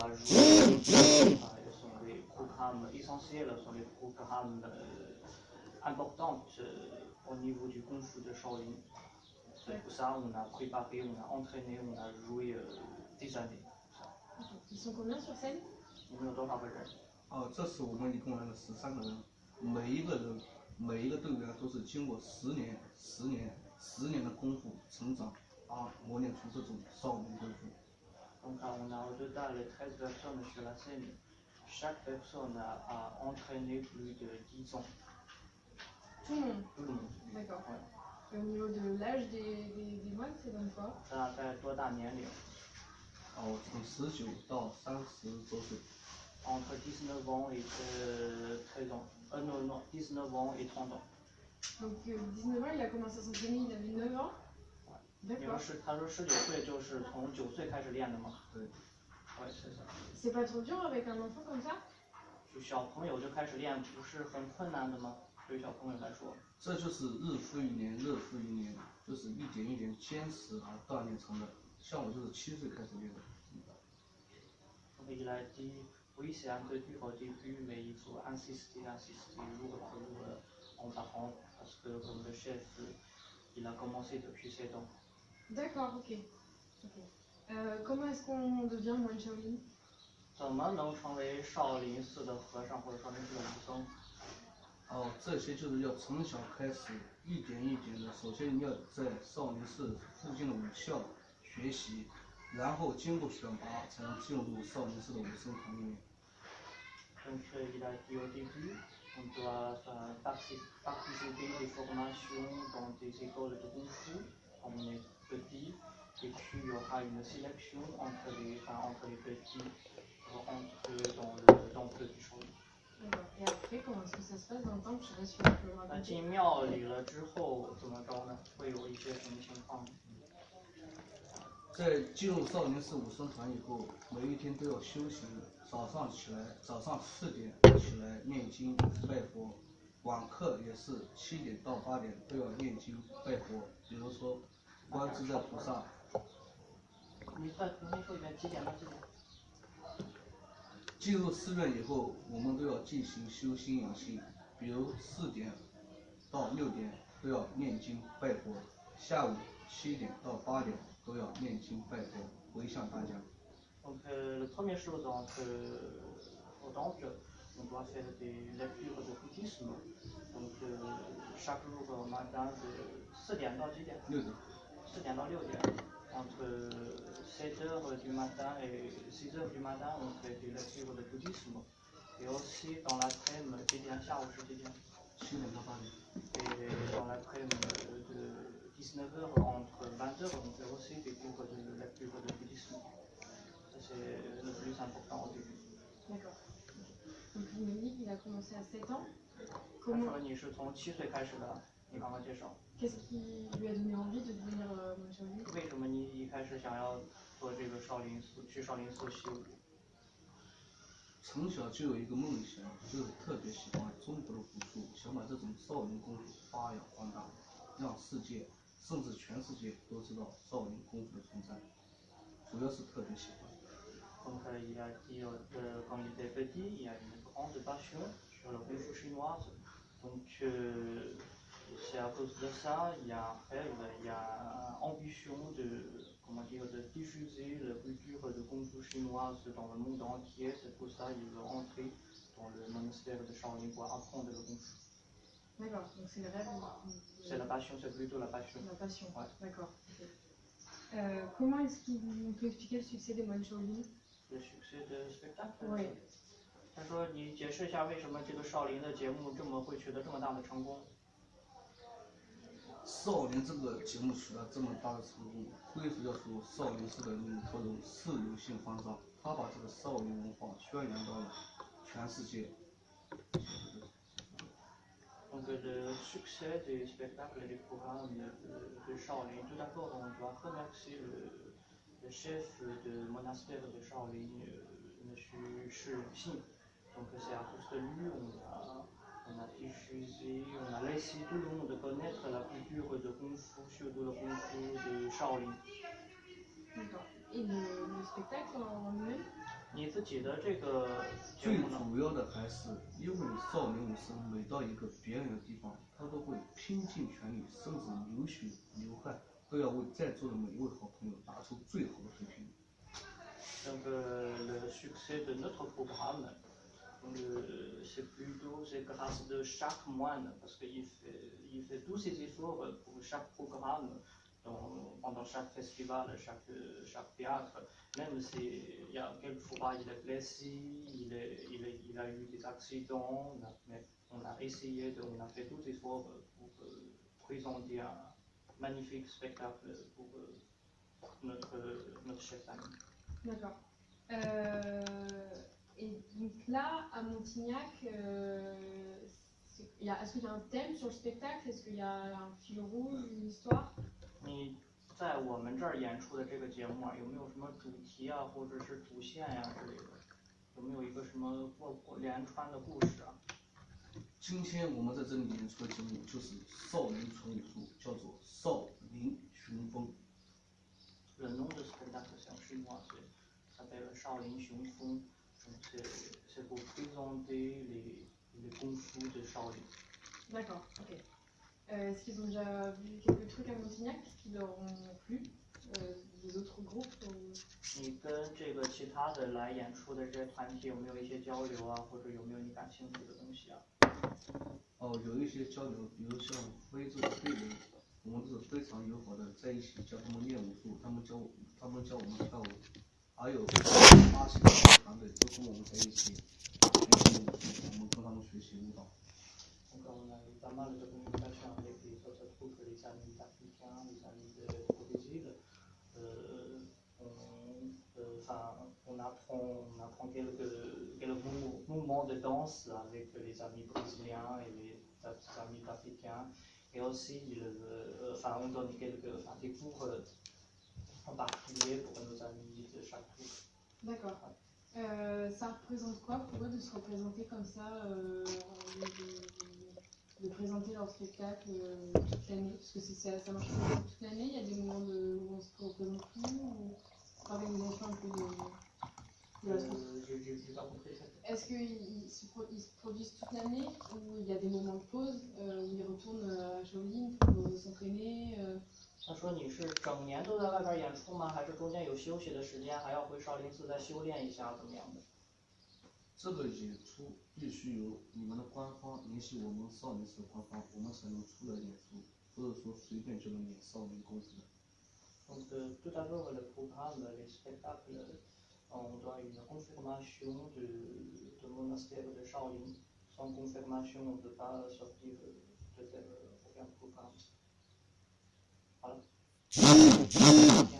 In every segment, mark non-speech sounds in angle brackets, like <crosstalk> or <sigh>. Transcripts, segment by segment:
va jouer, euh, ce sont des programmes essentiels, sont des programmes euh, importants euh, au niveau du Kung Fu de Shaolin. C'est pour ça on a préparé, on a entraîné, on a joué euh, des années.，OK，ils sont combien sur scène 你们有多少个人？哦，这次我们一共来了十三个人，每一个人每一个队员都是经过十年、十年、十年的功夫成长，啊，磨练出这种少林功夫。Donc là, on a au total 13 personnes sur la scène. Chaque personne a, a entraîné plus de 10 ans. Tout le monde Tout le monde. D'accord. Ouais. Et au niveau de l'âge des, des, des moines, c'est comme quoi 大概多大年龄？哦，从十九到三十多岁， Entre 19 ans et euh, 13 ans. Euh, non, non, 19 ans et 30 ans. Donc euh, 19 ans, il a commencé à s'entraîner, il avait 9 ans 你们 D'accord. 是他说十九岁就是从九岁开始练的吗？对， 对，是的。C'est pas trop dur avec un enfant comme ça 就小朋友就开始练，不是很困难的吗？对小朋友来说，这就是日复一年，日复一年，就是一点一点坚持而锻炼成的。像我就是七岁开始练的。Il a dit oui c'est un peu dur au début mais il faut insister, insister jour après jour euh, en parlant parce que comme le chef euh, il a commencé depuis 7 ans. D'accord, ok. Ok. Euh, comment est-ce qu'on devient moine Shaolin 怎么能成为少林寺的和尚或者少林寺的武僧？哦，这些就是要从小开始，一点一点的。首先你要在少林寺附近的武校学习，然后经过选拔才能进入少林寺的武僧团里面。Euh, euh, et puis il y aura une sélection entre les, enfin, entre les petits pour entrer dans le temple du Shaolin. D'accord. Et après, comment est-ce que ça se passe dans le temps Je sais pas si tu peux me 那 raconter. 进庙里了之后怎么着呢？会有一些什么情况呢？在进入少林寺武僧团以后，每一天都要修行。早上起来，早上四点起来念经拜佛，晚课也是七点到八点都要念经拜佛。比如说，观自在菩萨，你再重新说一遍，几点到几点？进入寺院以后，我们都要进行修心养性。比如四点到六点都要念经拜佛，下午七点到八点都要念经拜佛，回向大家。Donc euh, la première chose entre, euh, au temple, on doit faire des lectures de bouddhisme. Donc euh, chaque jour au matin de 4点到几点六点。4点到6点 entre 7h du matin et 6h du matin, on fait des lectures de bouddhisme. Et aussi dans l'après-midi, eh bien au quotidien. Et dans l'après-midi de 19h entre 20h, on fait aussi des cours de lecture de bouddhisme. Ça, c'est le plus important au début. D'accord. Donc, il a commencé à 7 ans. Comment Qu'est-ce qui lui a donné envie de devenir euh, 你一开始想要做这个少林寺，去少林寺习武？从小就有一个梦想，就是特别喜欢中国的武术，想把这种少林功夫发扬光大，让世界甚至全世界都知道少林功夫的存在。主要是特别喜欢。Donc euh, il a dit euh, quand il était petit, il a une grande passion sur le kung fu chinoise. Donc euh, c'est à cause de ça, il y a un rêve, il y a une ambition de, comment dire, de diffuser la culture de kung fu chinoise dans le monde entier. C'est pour ça qu'il veut entrer dans le monastère de Shaolin pour apprendre le kung fu. D'accord, donc c'est le rêve. de- C'est la passion, c'est plutôt la passion. La passion. Ouais. D'accord. ok. Euh, comment est-ce qu'il on peut expliquer le succès des moines Shaolin Le succès de spectacle. Oui. 他说：“你解释一下为什么这个少林的节目这么会取得这么大的成功？” 少林这个节目取得这么大的成功，归属要属少林寺的领头人释永信方丈，他把这个少林文化宣扬到了全世界。Donc le succès des spectacles et des programmes de, de Shaolin, tout d'abord on doit remercier le, le chef du monastère de Shaolin, euh, M. Shi Xin. Donc c'est à cause de lui on a, on a diffusé, on a laissé tout le monde connaître la culture de Kung Fu, surtout le Kung Fu de Shaolin. D'accord. Et le, le spectacle en lui-même 你自己的这个节最目呢？主要的还是因为少林武僧每到一个别人的地方，他都会拼尽全力，甚至流血流汗，都要为在座的每一位好朋友打出最好的水平。Donc euh, le succès de notre programme, euh, c'est plutôt c'est grâce de chaque moine, parce qu'il fait, il fait tous ses efforts pour chaque programme, dans- pendant chaque festival, chaque, chaque théâtre. Même s'il y a quelquefois il est blessé, il, est- il, a eu des accidents, mais on a essayé, on a fait tous les efforts pour euh, présenter un magnifique spectacle pour euh, notre, notre chef ami. D'accord. Euh, 你在我们这儿演出的这个节目啊，有没有什么主题啊，或者是主线呀、啊、之类的？有没有一个什么过过连串的故事啊？今天我们在这里演出的节目就是《少林传武术》，叫做《少林雄风》。人弄的是他大和尚是一万岁，他背了《少林雄风》。你跟这个其他的来演出的这些团体有没有一些交流啊或者有没有你感兴趣的东西啊？哦有一些交流比如像非洲非洲我们是非常友好的在一起教他们练武术他们教他们教我们跳舞。还有巴西的团队都跟我们在一起学习武术，我们跟他们学习舞蹈。 Donc on a eu pas mal de communication avec les autres troupes, les amis africains, les amis de, de Brésil. Euh, on, euh, enfin, on apprend, on apprend quelques, quelques mou- mouvements de danse avec les amis brésiliens et les a- amis africains. Et aussi, le- enfin, on donne quelques, enfin, des cours euh, en particulier pour nos amis de chaque troupe. D'accord. Euh, ça représente quoi pour eux de se représenter comme ça, euh, de, de- de présenter leur spectacle euh, toute l'année? Parce que ça, ça marche toute l'année, il y a des moments de, où on se représente plus, ou un peu de. Euh, j'ai- pas compris Est-ce qu'ils se, pro- se produisent toute l'année ou il y a des moments de pause où ils retournent à Shaolin pour s'entraîner 他说你是整年都在外边演出吗？还是中间有休息的时间还要回少林寺再修炼一下怎么样的？这个演出必须由你们的官方联系我们少林寺官方我们才能出来演出不是说随便就能演少林功夫的。你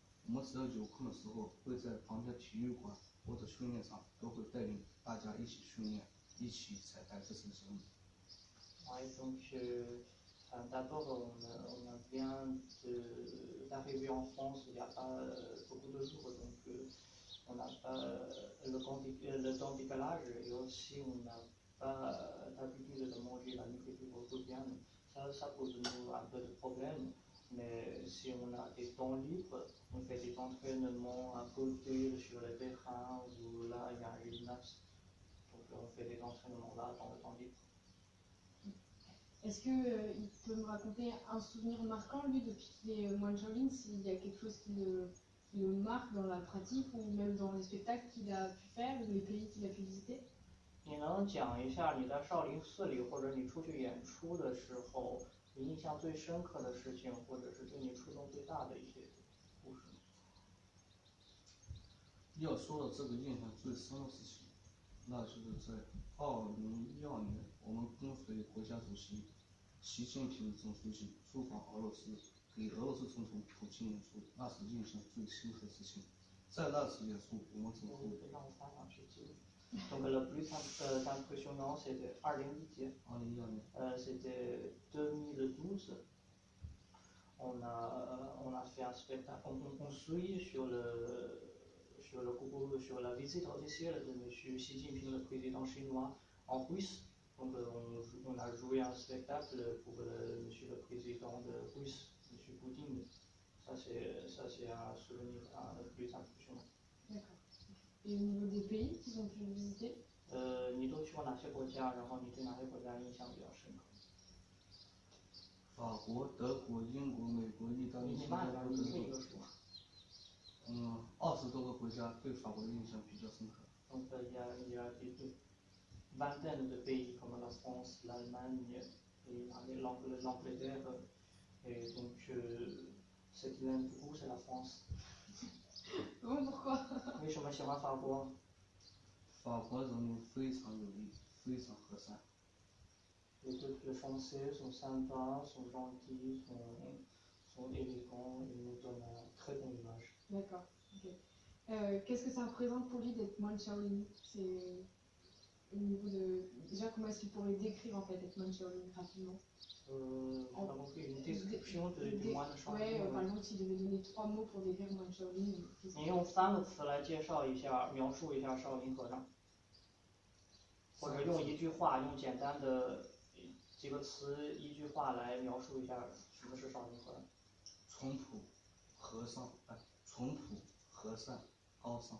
我们只要有空的时候，会在旁边体育馆或者训练场，都会带领大家一起训练，一起彩排这次节目。 Ouais, donc euh, enfin, d'abord on, a- on a bien de- d'arriver en France il n'y a pas euh, beaucoup de jours, donc euh, on n'a pas euh, le, temps dé- euh, le temps décalage et aussi on n'a pas euh, l'habitude de manger la nourriture quotidienne. Ça, ça pose nous un peu de problème. Mais si on a des temps libres, on fait des entraînements à côté sur le terrain où là il y a un gymnase. Donc on fait des entraînements là dans le temps libre. Est-ce qu'il peut me raconter un souvenir marquant, lui, depuis qu'il est euh, moine Shaolin, s'il y a quelque chose qui le, qui le marque dans la pratique ou même dans les spectacles qu'il a pu faire ou les pays qu'il a pu visiter 你能讲一下你在少林寺里，或者你出去演出的时候， 你印象最深刻的事情，或者是对你触动最大的一些故事吗？要说到这个印象最深的事情，那就是在二零一二年，我们跟随国家主席习近平总书记出访俄罗斯，给俄罗斯总统普京演出，那是印象最深刻的事情。在那次演出，我们之后 Donc le plus euh, impressionnant, euh, c'était 2010. C'était 2012. On a, euh, on a fait un spectacle. On, on, suit sur le sur le sur la visite officielle de M. Xi Jinping, le président chinois, en Russe. Donc on, a joué un spectacle pour le, le président de Russe, M. Poutine. Ça c'est ça c'est un souvenir le plus impressionnant. Et au niveau des pays qu'ils ont pu visiter il y, a, il y une vingtaine de pays comme la France, l'Allemagne, l'Angleterre. Et donc, ce qui m'aime beaucoup, c'est la France? <laughs> Bon, pourquoi? Oui, je vais ma framboise. Framboise, nos fruits sont nourris. Fruits sont croissants. Les français sont sympas, sont gentils, sont, élégants et nous donnent une très bonne image. D'accord. Okay. Euh, qu'est-ce que ça représente pour lui d'être moine Shaolin 你用三个词来介绍一下描述一下少林和尚或者用一句话用简单的几个词一句话来描述一下什么是少林和尚从土和尚哎从土和尚高尚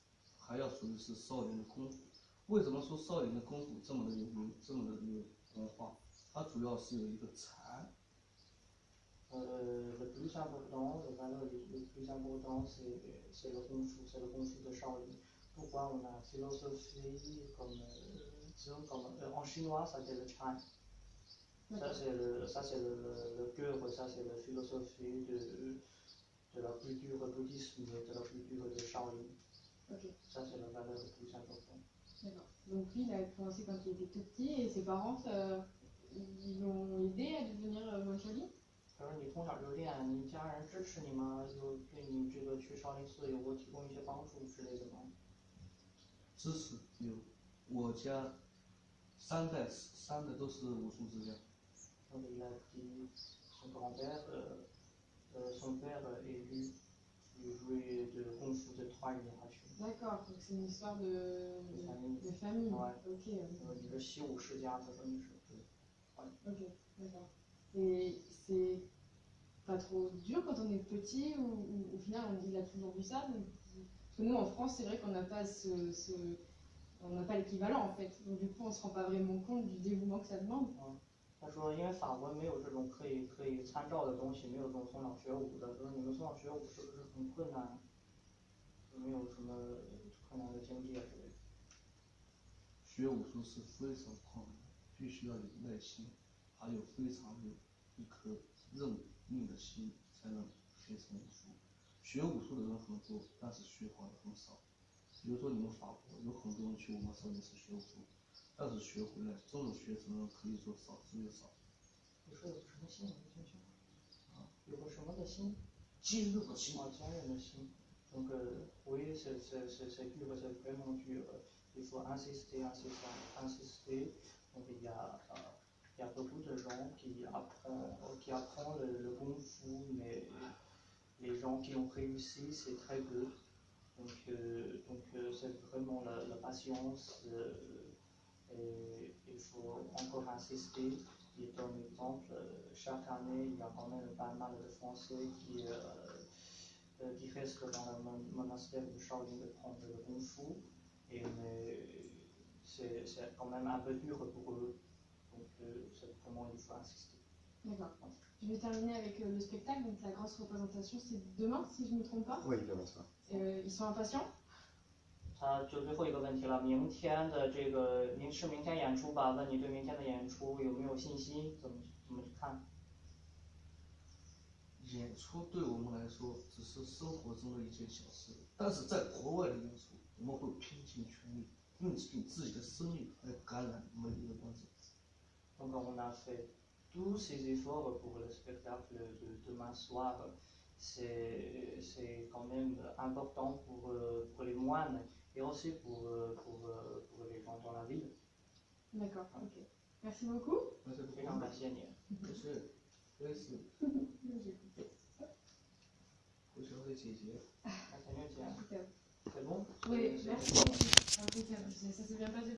还要属于是少林的功夫。为什么说少林的功夫这么的有名，这么的有文化？它主要是有一个禅，Euh, le plus important, le plus important, c'est c'est le kung fu, c'est le kung fu de Shaolin. Pourquoi on a philosophie comme, euh, disons comme euh, en chinois, ça c'est le Chan. Ça D'accord. c'est le, ça c'est le, le, le cœur, ça c'est la philosophie de, de la culture bouddhisme, de la culture de Shaolin. Ok. Ça c'est la valeur la plus importante. D'accord. Donc lui, il a commencé quand il était tout petit et ses parents, ça- ils l'ont aidé à devenir euh, moine Shaolin 可是你从小就练，你家人支持你吗？有对你这个去少林寺有过提供一些帮助之类的吗？知识有。我家三代三代都是武术之家， Donc, il a dit son grand-père, euh, euh, son père est j'ai joué de Kung Fu de trois générations. D'accord, donc c'est une histoire de, de famille. De famille. Ouais. Ok. Ok, d'accord. Et c'est pas trop dur quand on est petit ou, au final il a toujours vu ça. Parce que nous en France, c'est vrai qu'on n'a pas ce, ce on n'a pas l'équivalent en fait. Donc du coup, on ne se rend pas vraiment compte du dévouement que ça demande. 他说，因为法国没有这种可以可以参照的东西，没有这种从小学武的。说你们从小学武是不是很困难？没有什么困难的经历啊之类的？学武术是非常困难的，必须要有耐心，还有非常有一颗认命的心，才能学成武术。学武术的人很多，但是学好的很少。比如说你们法国有很多人去我们少林寺学武术，但是学回来真正学成的人可以说少之又少。你说有个什么心？我听清楚。啊，有个什么的心？坚韧的心，啊，坚韧的心。Donc, euh, oui, c'est c'est- c'est- c'est dur, c'est vraiment dur. Il faut insister, insister, insister. Donc, il y a, euh, il y a beaucoup de gens qui apprennent, qui apprennent le, le kung fu, mais les gens qui ont réussi, c'est très peu. Donc, euh, donc euh, c'est vraiment la, la patience. euh, et il faut encore insister. Il donne exemple, euh, chaque année, il y a quand même pas mal de Français qui, euh, euh, qui restent dans le mon- monastère de Shaolin de prendre le Kung Fu. Et mais c'est c'est quand même un peu dur pour eux. Donc euh, c'est vraiment il faut insister. D'accord. Je vais terminer avec le spectacle. Donc la grosse représentation, c'est demain, si je ne me trompe pas. Oui, demain soir. Euh, ils sont impatients? 他就最后一个问题了，明天的这个明是明天演出吧？问你对明天的演出有没有信心？怎么怎么去看？演出对我们来说只是生活中的一件小事，但是在国外的演出，我们会拼尽全力，用尽自己的生命来感染每一个观众。Donc on a fait tous ces efforts pour le spectacle de demain soir. C'est c'est quand même important pour, euh, pour les moines et aussi pour, euh, pour, euh, pour les gens dans la ville. D'accord, ok. Merci beaucoup. Ah, merci beaucoup. Merci Merci. Merci. Merci. Bien.